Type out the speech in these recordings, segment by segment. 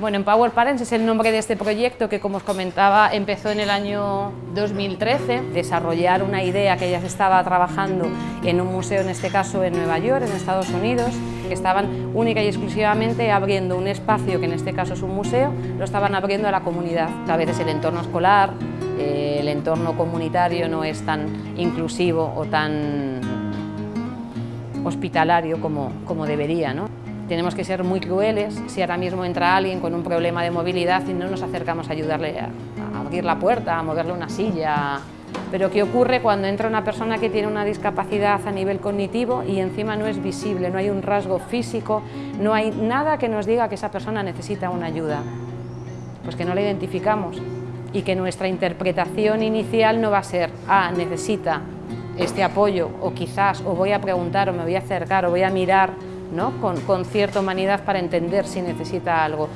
Bueno, Empower Parents es el nombre de este proyecto que, como os comentaba, empezó en el año 2013, desarrollar una idea que ya estaba trabajando en un museo, en este caso en Nueva York, en Estados Unidos, que estaban única y exclusivamente abriendo un espacio, que en este caso es un museo, lo estaban abriendo a la comunidad. A veces el entorno escolar, eh, el entorno comunitario no es tan inclusivo o tan hospitalario como, como debería. ¿no? Tenemos que ser muy crueles si ahora mismo entra alguien con un problema de movilidad y no nos acercamos a ayudarle a, abrir la puerta, a moverle una silla. Pero ¿qué ocurre cuando entra una persona que tiene una discapacidad a nivel cognitivo y encima no es visible, no hay un rasgo físico, no hay nada que nos diga que esa persona necesita una ayuda? Pues que no la identificamos y que nuestra interpretación inicial no va a ser, ah, necesita este apoyo o quizás o voy a preguntar o me voy a acercar o voy a mirar con, cierta humanidad para entender si necesita algo.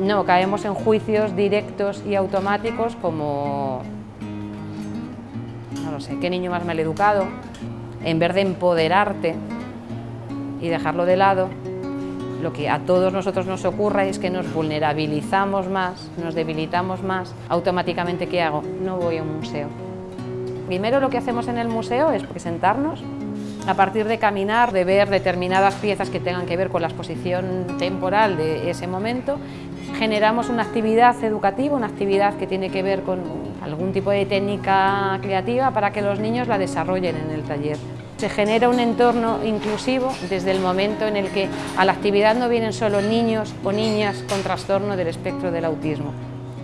No, caemos en juicios directos y automáticos como, no lo sé, qué niño más mal educado, en vez de empoderarte y dejarlo de lado, lo que a todos nosotros nos ocurra es que nos vulnerabilizamos más, nos debilitamos más, automáticamente ¿qué hago? No voy a un museo. Primero lo que hacemos en el museo es presentarnos, a partir de caminar, de ver determinadas piezas que tengan que ver con la exposición temporal de ese momento, generamos una actividad educativa, una actividad que tiene que ver con algún tipo de técnica creativa para que los niños la desarrollen en el taller. Se genera un entorno inclusivo desde el momento en el que a la actividad no vienen solo niños o niñas con trastorno del espectro del autismo,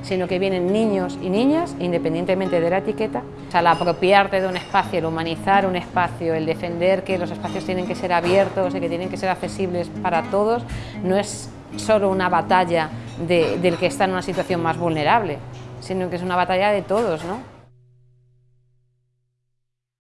sino que vienen niños y niñas, independientemente de la etiqueta. al apropiarte de un espacio, el humanizar un espacio, el defender que los espacios tienen que ser abiertos y que tienen que ser accesibles para todos, no es solo una batalla del que está en una situación más vulnerable, sino que es una batalla de todos. ¿no?